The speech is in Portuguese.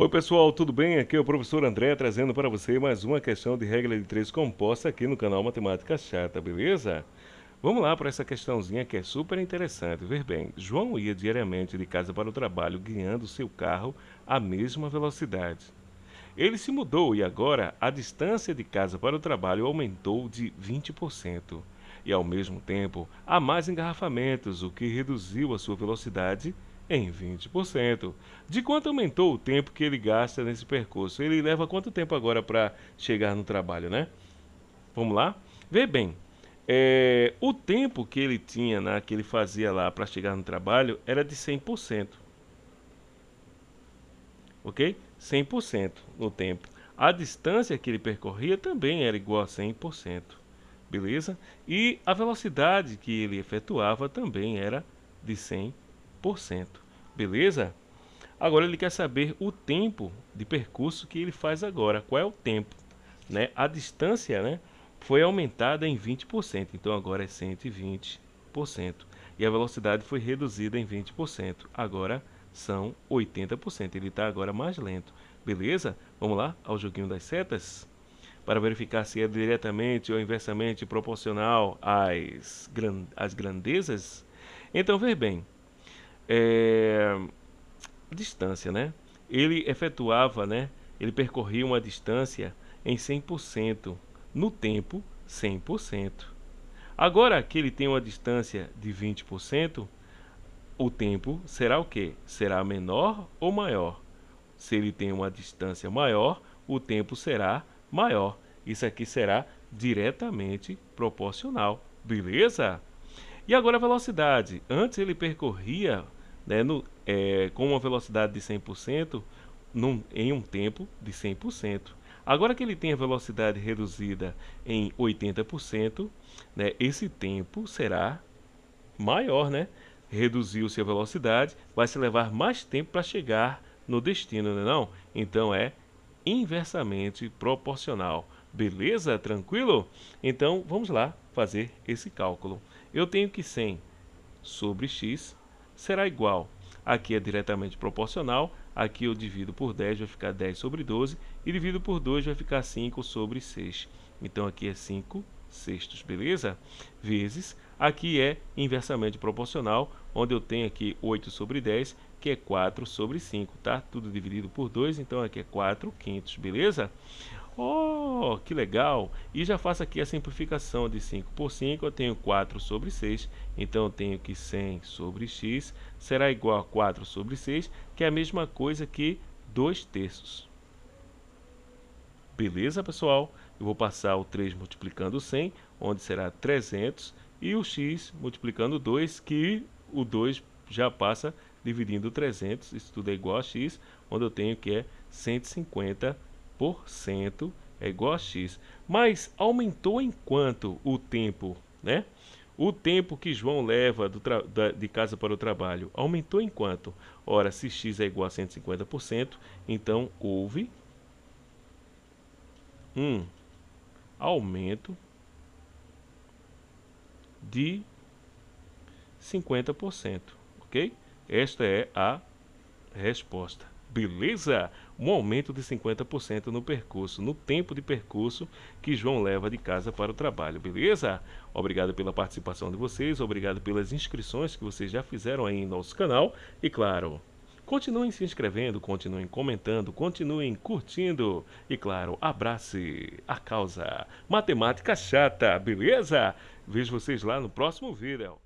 Oi pessoal, tudo bem? Aqui é o professor André trazendo para você mais uma questão de regra de três composta aqui no canal Matemática Chata, beleza? Vamos lá para essa questãozinha que é super interessante. Ver bem, João ia diariamente de casa para o trabalho guiando seu carro à mesma velocidade. Ele se mudou e agora a distância de casa para o trabalho aumentou de 20%. E ao mesmo tempo há mais engarrafamentos, o que reduziu a sua velocidade em 20%. De quanto aumentou o tempo que ele gasta nesse percurso? Ele leva quanto tempo agora para chegar no trabalho, né? Vamos lá? Vê bem, é, o tempo que ele tinha, né, que ele fazia lá para chegar no trabalho, era de 100%. Ok? 100% no tempo. A distância que ele percorria também era igual a 100%. Beleza? E a velocidade que ele efetuava também era de 100%. Beleza? Agora ele quer saber o tempo de percurso que ele faz agora. Qual é o tempo? Né? A distância né, foi aumentada em 20%, então agora é 120%. E a velocidade foi reduzida em 20%, agora são 80%. Ele está agora mais lento. Beleza? Vamos lá ao joguinho das setas? Para verificar se é diretamente ou inversamente proporcional às, gran às grandezas. Então, ver bem, é, distância, né? Ele efetuava, né? Ele percorria uma distância em 100%, no tempo 100%. Agora que ele tem uma distância de 20%, o tempo será o quê? Será menor ou maior? Se ele tem uma distância maior, o tempo será maior. Isso aqui será diretamente proporcional, beleza? E agora a velocidade. Antes ele percorria né, no, é, com uma velocidade de 100% num, em um tempo de 100%. Agora que ele tem a velocidade reduzida em 80%, né, esse tempo será maior, né? Reduziu-se a velocidade, vai se levar mais tempo para chegar no destino, não é não? Então é inversamente proporcional. Beleza? Tranquilo? Então vamos lá fazer esse cálculo. Eu tenho que 100 sobre x será igual. Aqui é diretamente proporcional, aqui eu divido por 10, vai ficar 10 sobre 12, e divido por 2 vai ficar 5 sobre 6. Então aqui é 5 sextos, beleza? Vezes, aqui é inversamente proporcional, onde eu tenho aqui 8 sobre 10, que é 4 sobre 5, tá? Tudo dividido por 2, então aqui é 4 quintos, beleza? Oh, que legal! E já faço aqui a simplificação de 5 por 5, eu tenho 4 sobre 6, então eu tenho que 100 sobre x será igual a 4 sobre 6, que é a mesma coisa que 2 terços. Beleza, pessoal? Eu vou passar o 3 multiplicando 100, onde será 300, e o x multiplicando 2, que o 2 já passa dividindo 300, isso tudo é igual a x, onde eu tenho que é 150 é igual a x. Mas aumentou em quanto o tempo, né? O tempo que João leva da, de casa para o trabalho aumentou em quanto? Ora, se x é igual a 150%, então houve um aumento de 50%, ok? Esta é a resposta. Beleza? Um aumento de 50% no percurso, no tempo de percurso que João leva de casa para o trabalho, beleza? Obrigado pela participação de vocês, obrigado pelas inscrições que vocês já fizeram aí em nosso canal e claro, continuem se inscrevendo, continuem comentando, continuem curtindo e claro, abrace a causa matemática chata, beleza? Vejo vocês lá no próximo vídeo.